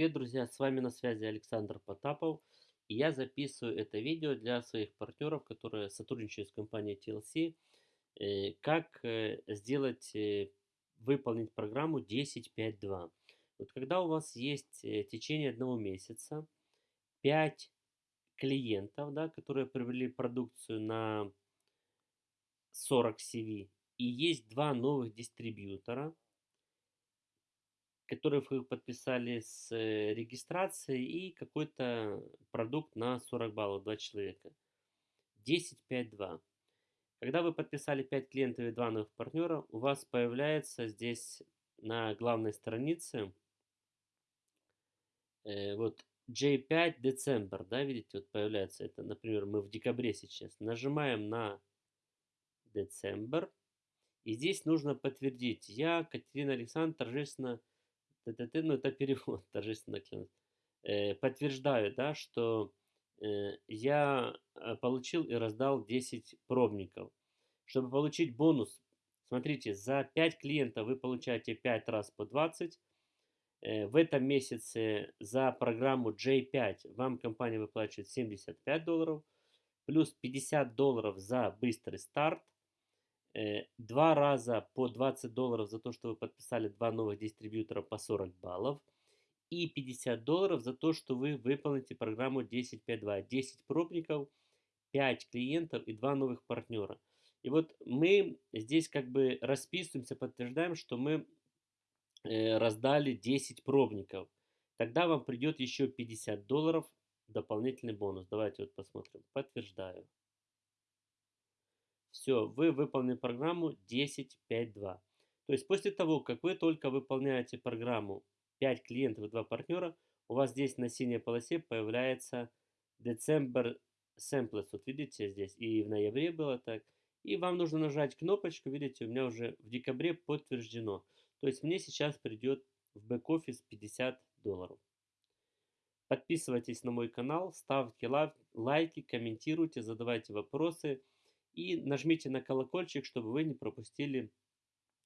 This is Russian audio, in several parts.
Привет, друзья! С вами на связи Александр Потапов. И я записываю это видео для своих партнеров, которые сотрудничают с компанией TLC. э, Как э, сделать, э, выполнить программу 10.5.2. Вот когда у вас есть в течение одного месяца 5 клиентов, да, которые приобрели продукцию на 40 CV, и есть два новых дистрибьютора, которых вы подписали с э, регистрацией и какой-то продукт на 40 баллов, два человека. 10.5.2. Когда вы подписали 5 клиентов и 2 новых партнера, у вас появляется здесь на главной странице э, вот J5 December, да, видите, вот появляется это, например, мы в декабре сейчас. Нажимаем на December, и здесь нужно подтвердить. Я, Катерина Александровна, торжественно, т-т-т, ну это перевод, торжественно клянусь, э, подтверждаю, да, что э, я э, получил и раздал 10 пробников. Чтобы получить бонус, смотрите, за 5 клиентов вы получаете 5 раз по 20. Э, В этом месяце за программу J5 вам компания выплачивает 75 долларов, плюс 50 долларов за быстрый старт, два раза по 20 долларов за то, что вы подписали два новых дистрибьютора по 40 баллов, и 50 долларов за то, что вы выполните программу 10.5.2. 10 пробников, 5 клиентов и 2 новых партнера. И вот мы здесь как бы расписываемся, подтверждаем, что мы э, раздали 10 пробников. Тогда вам придет еще 50 долларов дополнительный бонус. Давайте вот посмотрим. Подтверждаю. Все, вы выполнили программу 10.5.2. То есть после того, как вы только выполняете программу 5 клиентов и 2 партнера, у вас здесь на синей полосе появляется December Samples. Вот видите здесь, и в ноябре было так. И вам нужно нажать кнопочку, видите, у меня уже в декабре подтверждено. То есть мне сейчас придет в бэк-офис 50 долларов. Подписывайтесь на мой канал, ставьте лайки, комментируйте, задавайте вопросы. И нажмите на колокольчик, чтобы вы не пропустили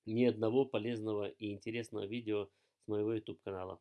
ни одного полезного и интересного видео с моего YouTube канала.